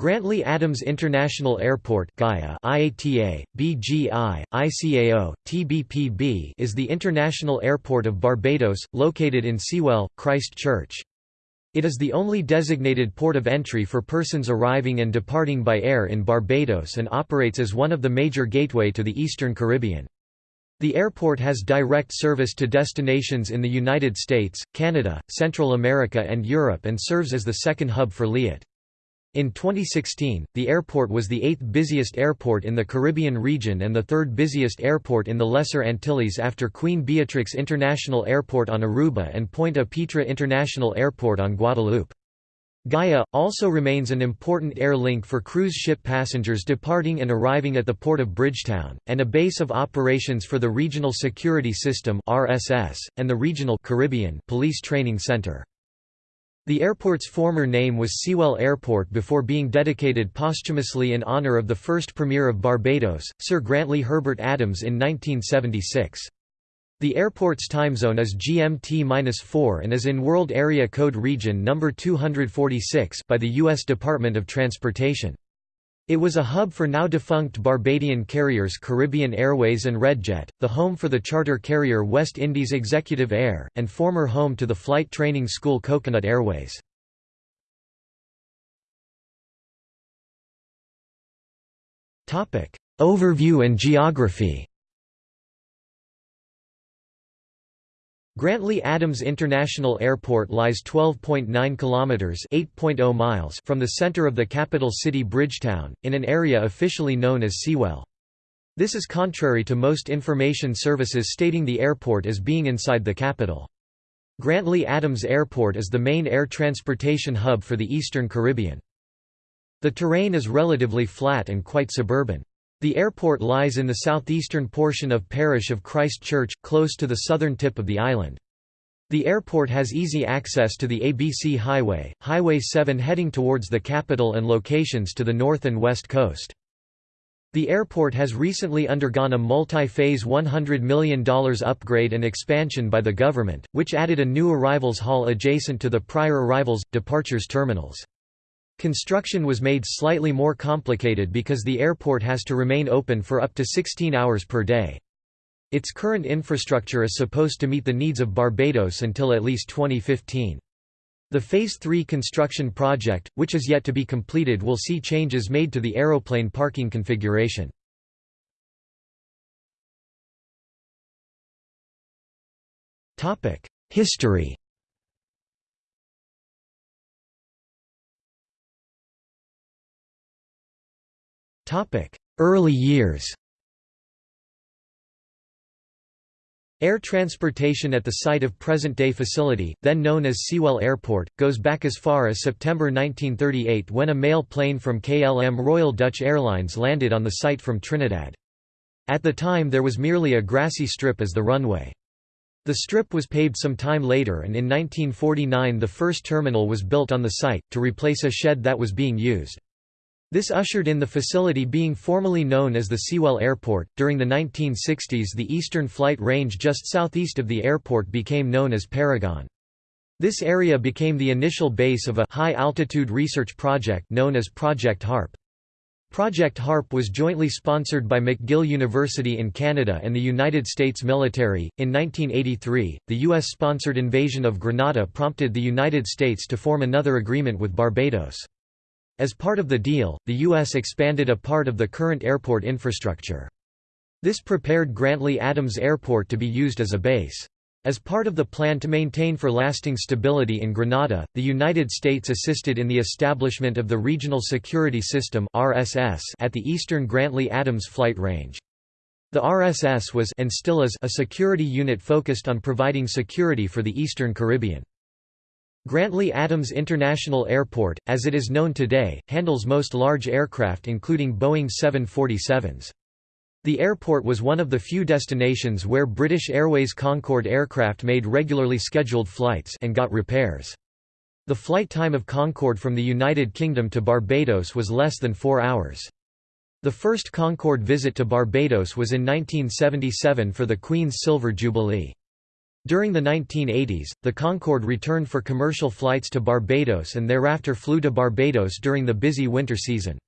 Grantley Adams International Airport Gaia IATA, BGI, ICAO, TBPB is the international airport of Barbados, located in Sewell, Christchurch. It is the only designated port of entry for persons arriving and departing by air in Barbados and operates as one of the major gateway to the Eastern Caribbean. The airport has direct service to destinations in the United States, Canada, Central America and Europe and serves as the second hub for Liat. In 2016, the airport was the eighth busiest airport in the Caribbean region and the third busiest airport in the Lesser Antilles after Queen Beatrix International Airport on Aruba and Pointe-à-Pitre International Airport on Guadeloupe. Gaia, also remains an important air link for cruise ship passengers departing and arriving at the port of Bridgetown, and a base of operations for the Regional Security System and the Regional Caribbean Police Training Center. The airport's former name was Sewell Airport before being dedicated posthumously in honour of the first Premier of Barbados, Sir Grantley Herbert Adams in 1976. The airport's time zone is GMT-4 and is in World Area Code Region No. 246 by the U.S. Department of Transportation. It was a hub for now-defunct Barbadian carriers Caribbean Airways and Redjet, the home for the charter carrier West Indies Executive Air, and former home to the flight training school Coconut Airways. Overview and geography Grantley Adams International Airport lies 12.9 kilometers (8.0 miles) from the center of the capital city Bridgetown, in an area officially known as Sewell. This is contrary to most information services stating the airport as being inside the capital. Grantley Adams Airport is the main air transportation hub for the Eastern Caribbean. The terrain is relatively flat and quite suburban. The airport lies in the southeastern portion of parish of Christchurch, close to the southern tip of the island. The airport has easy access to the ABC Highway, Highway 7 heading towards the capital and locations to the north and west coast. The airport has recently undergone a multi-phase $100 million upgrade and expansion by the government, which added a new arrivals hall adjacent to the prior arrivals, departures terminals. Construction was made slightly more complicated because the airport has to remain open for up to 16 hours per day. Its current infrastructure is supposed to meet the needs of Barbados until at least 2015. The Phase 3 construction project, which is yet to be completed will see changes made to the aeroplane parking configuration. History Early years Air transportation at the site of present-day facility, then known as Sewell Airport, goes back as far as September 1938 when a mail plane from KLM Royal Dutch Airlines landed on the site from Trinidad. At the time there was merely a grassy strip as the runway. The strip was paved some time later and in 1949 the first terminal was built on the site, to replace a shed that was being used. This ushered in the facility being formally known as the Sewell Airport. During the 1960s, the eastern flight range just southeast of the airport became known as Paragon. This area became the initial base of a high-altitude research project known as Project HARP. Project HARP was jointly sponsored by McGill University in Canada and the United States military. In 1983, the U.S. sponsored invasion of Grenada prompted the United States to form another agreement with Barbados. As part of the deal, the U.S. expanded a part of the current airport infrastructure. This prepared Grantley Adams Airport to be used as a base. As part of the plan to maintain for lasting stability in Grenada, the United States assisted in the establishment of the Regional Security System at the eastern Grantley Adams Flight Range. The RSS was and still is a security unit focused on providing security for the Eastern Caribbean. Grantley Adams International Airport, as it is known today, handles most large aircraft including Boeing 747s. The airport was one of the few destinations where British Airways Concorde aircraft made regularly scheduled flights and got repairs. The flight time of Concorde from the United Kingdom to Barbados was less than four hours. The first Concorde visit to Barbados was in 1977 for the Queen's Silver Jubilee. During the 1980s, the Concorde returned for commercial flights to Barbados and thereafter flew to Barbados during the busy winter season.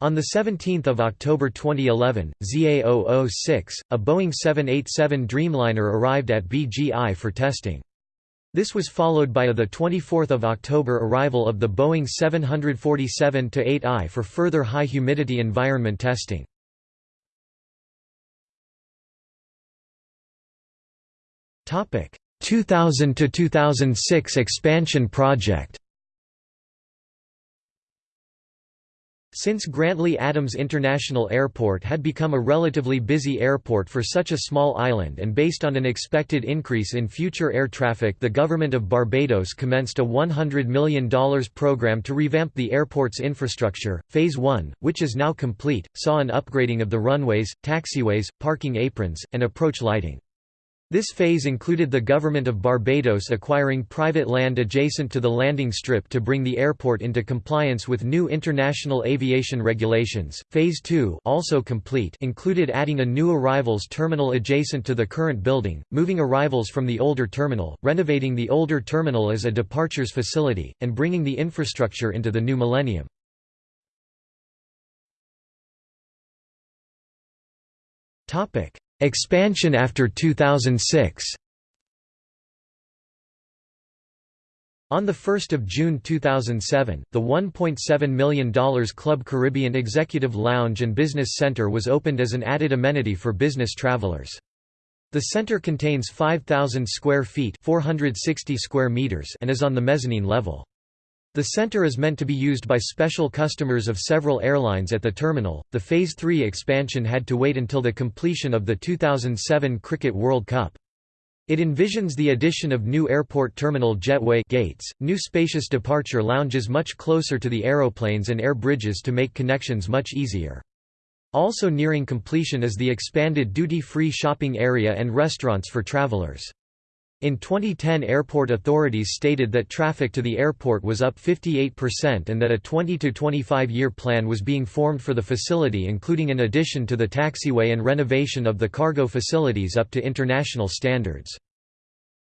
On 17 October 2011, ZA006, a Boeing 787 Dreamliner arrived at BGI for testing. This was followed by a 24 October arrival of the Boeing 747-8I for further high humidity environment testing. Topic 2000 to 2006 expansion project. Since Grantley Adams International Airport had become a relatively busy airport for such a small island and based on an expected increase in future air traffic the government of Barbados commenced a $100 million program to revamp the airport's infrastructure. Phase 1, which is now complete, saw an upgrading of the runways, taxiways, parking aprons, and approach lighting. This phase included the government of Barbados acquiring private land adjacent to the landing strip to bring the airport into compliance with new international aviation regulations. Phase 2, also complete, included adding a new arrivals terminal adjacent to the current building, moving arrivals from the older terminal, renovating the older terminal as a departures facility, and bringing the infrastructure into the new millennium. Topic: Expansion after 2006 On 1 June 2007, the $1.7 million Club Caribbean Executive Lounge and Business Center was opened as an added amenity for business travelers. The center contains 5,000 square feet 460 square meters and is on the mezzanine level. The center is meant to be used by special customers of several airlines at the terminal. The Phase 3 expansion had to wait until the completion of the 2007 Cricket World Cup. It envisions the addition of new airport terminal jetway gates, new spacious departure lounges much closer to the aeroplanes and air bridges to make connections much easier. Also nearing completion is the expanded duty-free shopping area and restaurants for travelers. In 2010 airport authorities stated that traffic to the airport was up 58% and that a 20 to 25 year plan was being formed for the facility including an addition to the taxiway and renovation of the cargo facilities up to international standards.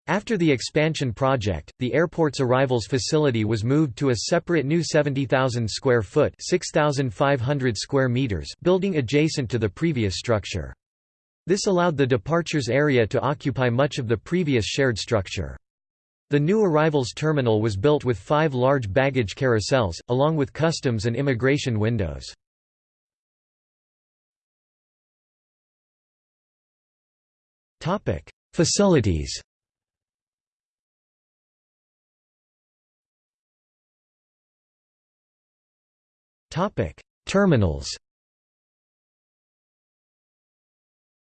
After the expansion project, the airport's arrivals facility was moved to a separate new 70,000 square foot 6,500 square meters building adjacent to the previous structure. This allowed the departures area to occupy much of the previous shared structure. The new arrivals terminal was built with five large baggage carousels, along with customs and immigration windows. Facilities Terminals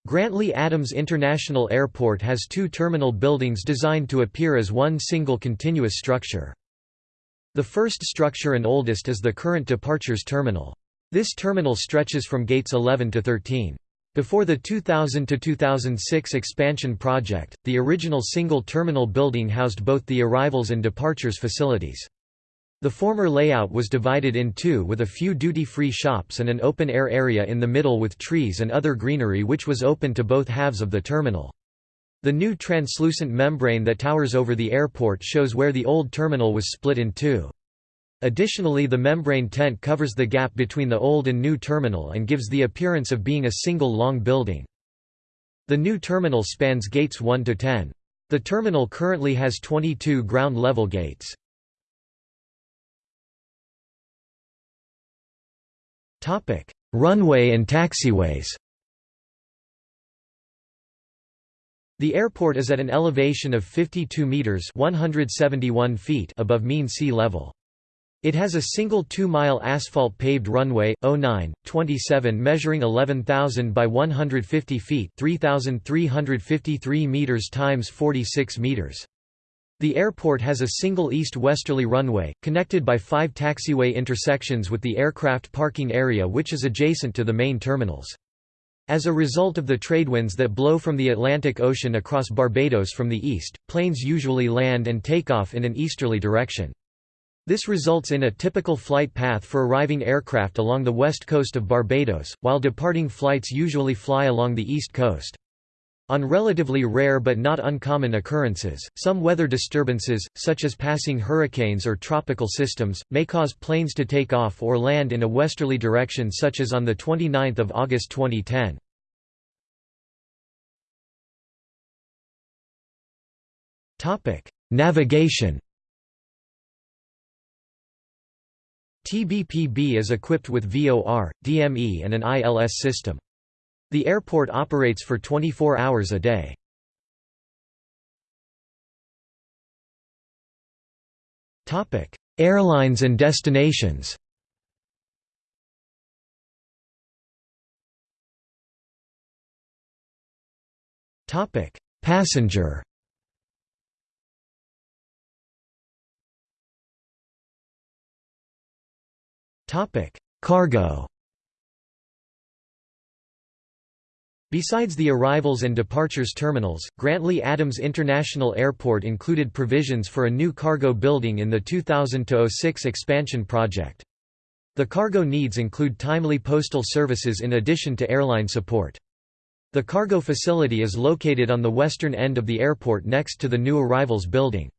Grantley Adams International Airport has two terminal buildings designed to appear as one single continuous structure. The first structure and oldest is the current departures terminal. This terminal stretches from gates 11 to 13. Before the 2000–2006 expansion project, the original single terminal building housed both the arrivals and departures facilities. The former layout was divided in two with a few duty-free shops and an open-air area in the middle with trees and other greenery which was open to both halves of the terminal. The new translucent membrane that towers over the airport shows where the old terminal was split in two. Additionally the membrane tent covers the gap between the old and new terminal and gives the appearance of being a single long building. The new terminal spans gates 1 to 10. The terminal currently has 22 ground-level gates. Runway and taxiways The airport is at an elevation of 52 meters (171 feet) above mean sea level. It has a single 2-mile asphalt paved runway 09 27 measuring 11,000 by 150 feet, 3,353 meters times 46 meters. The airport has a single east-westerly runway, connected by five taxiway intersections with the aircraft parking area which is adjacent to the main terminals. As a result of the tradewinds that blow from the Atlantic Ocean across Barbados from the east, planes usually land and take off in an easterly direction. This results in a typical flight path for arriving aircraft along the west coast of Barbados, while departing flights usually fly along the east coast. On relatively rare but not uncommon occurrences, some weather disturbances, such as passing hurricanes or tropical systems, may cause planes to take off or land in a westerly direction such as on 29 August 2010. Navigation TBPB is equipped with VOR, DME and an ILS system. The airport operates for 24 hours a day. Airlines and destinations Topic: Passenger Topic: Cargo Besides the arrivals and departures terminals, Grantley Adams International Airport included provisions for a new cargo building in the 2000–06 expansion project. The cargo needs include timely postal services in addition to airline support. The cargo facility is located on the western end of the airport next to the new arrivals building.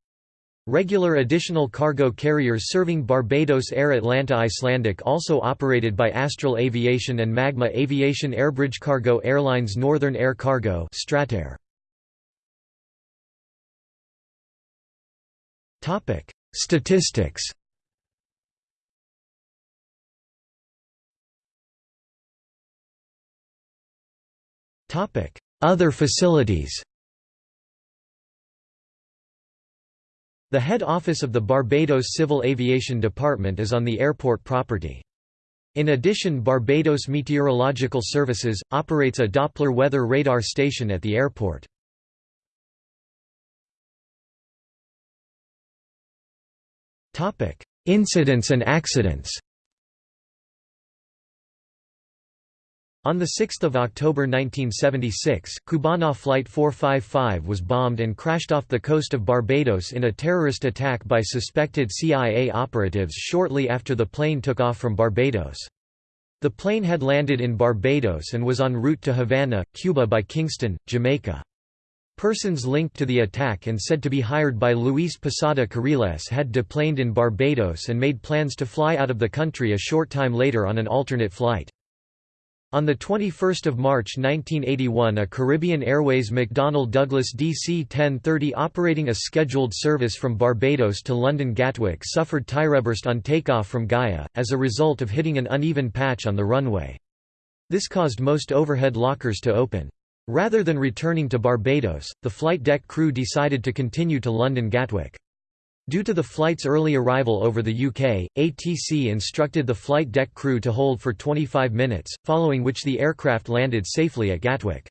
Regular additional cargo carriers serving Barbados Air Atlanta Icelandic also operated by Astral Aviation and Magma Aviation Airbridge Cargo Airlines Northern Air Cargo Stratair. Statistics Other facilities The head office of the Barbados Civil Aviation Department is on the airport property. In addition Barbados Meteorological Services, operates a Doppler weather radar station at the airport. Incidents and accidents On 6 October 1976, Cubana Flight 455 was bombed and crashed off the coast of Barbados in a terrorist attack by suspected CIA operatives shortly after the plane took off from Barbados. The plane had landed in Barbados and was en route to Havana, Cuba by Kingston, Jamaica. Persons linked to the attack and said to be hired by Luis Posada Carriles had deplaned in Barbados and made plans to fly out of the country a short time later on an alternate flight. On 21 March 1981 a Caribbean Airways McDonnell Douglas DC-1030 operating a scheduled service from Barbados to London Gatwick suffered tyre burst on takeoff from Gaia, as a result of hitting an uneven patch on the runway. This caused most overhead lockers to open. Rather than returning to Barbados, the flight deck crew decided to continue to London Gatwick. Due to the flight's early arrival over the UK, ATC instructed the flight deck crew to hold for 25 minutes, following which the aircraft landed safely at Gatwick.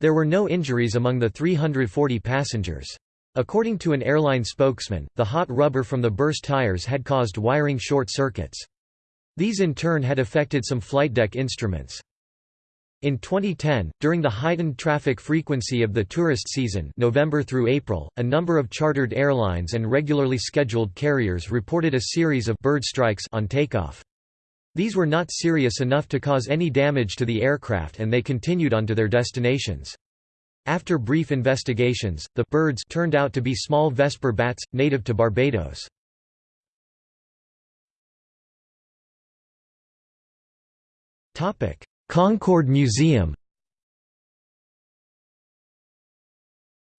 There were no injuries among the 340 passengers. According to an airline spokesman, the hot rubber from the burst tires had caused wiring short circuits. These in turn had affected some flight deck instruments. In 2010, during the heightened traffic frequency of the tourist season November through April, a number of chartered airlines and regularly scheduled carriers reported a series of bird strikes on takeoff. These were not serious enough to cause any damage to the aircraft and they continued on to their destinations. After brief investigations, the birds turned out to be small Vesper bats, native to Barbados. Topic: Concorde Museum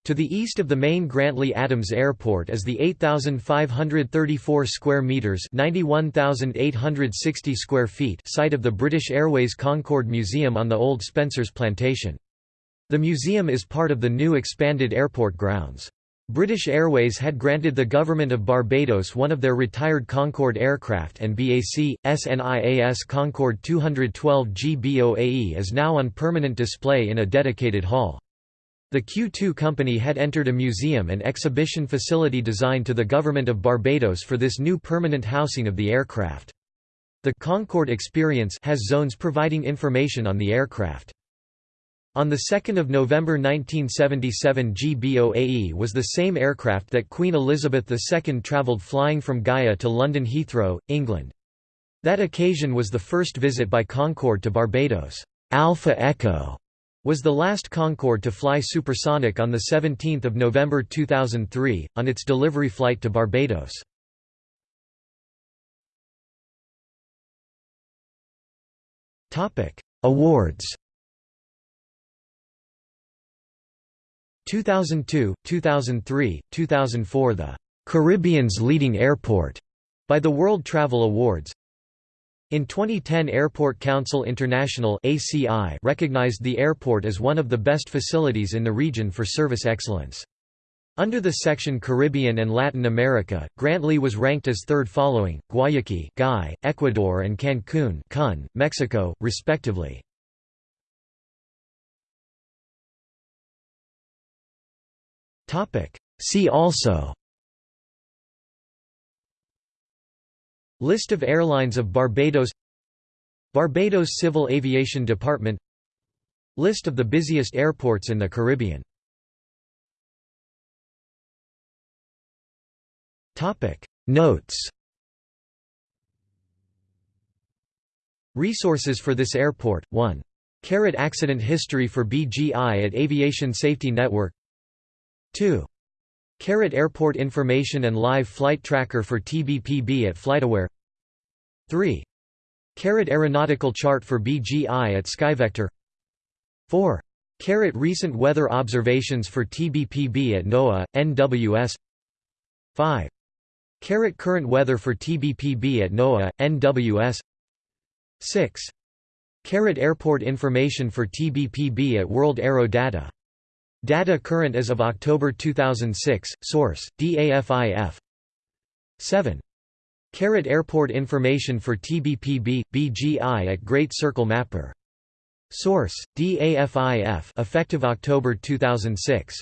To the east of the main Grantley Adams Airport is the 8534 square meters, 91860 square feet site of the British Airways Concorde Museum on the old Spencer's Plantation. The museum is part of the new expanded airport grounds. British Airways had granted the government of Barbados one of their retired Concorde aircraft and BAC, SNIAS Concorde 212 GBOAE is now on permanent display in a dedicated hall. The Q2 company had entered a museum and exhibition facility designed to the government of Barbados for this new permanent housing of the aircraft. The Concorde Experience has zones providing information on the aircraft. On 2 November 1977 GBOAE was the same aircraft that Queen Elizabeth II travelled flying from Gaia to London Heathrow, England. That occasion was the first visit by Concorde to Barbados. Alpha Echo was the last Concorde to fly supersonic on 17 November 2003, on its delivery flight to Barbados. Awards 2002, 2003, 2004 The Caribbean's Leading Airport by the World Travel Awards in 2010 Airport Council International ACI recognized the airport as one of the best facilities in the region for service excellence. Under the section Caribbean and Latin America, Grantley was ranked as third following, Guayaquil Guy, Ecuador and Cancun Cun, Mexico, respectively. See also. List of airlines of Barbados. Barbados Civil Aviation Department. List of the busiest airports in the Caribbean. Notes. Resources for this airport, 1. Carrot accident history for BGI at Aviation Safety Network 2. Carrot Airport Information and Live Flight Tracker for TBPB at FlightAware 3. Carrot Aeronautical Chart for BGI at SkyVector 4. Carrot Recent Weather Observations for TBPB at NOAA, NWS 5. Carrot Current Weather for TBPB at NOAA, NWS 6. Carrot Airport Information for TBPB at World Aero Data Data current as of October 2006, source, DAFIF 7. Carrot Airport information for TBPB, BGI at Great Circle Mapper. Source, DAFIF effective October 2006.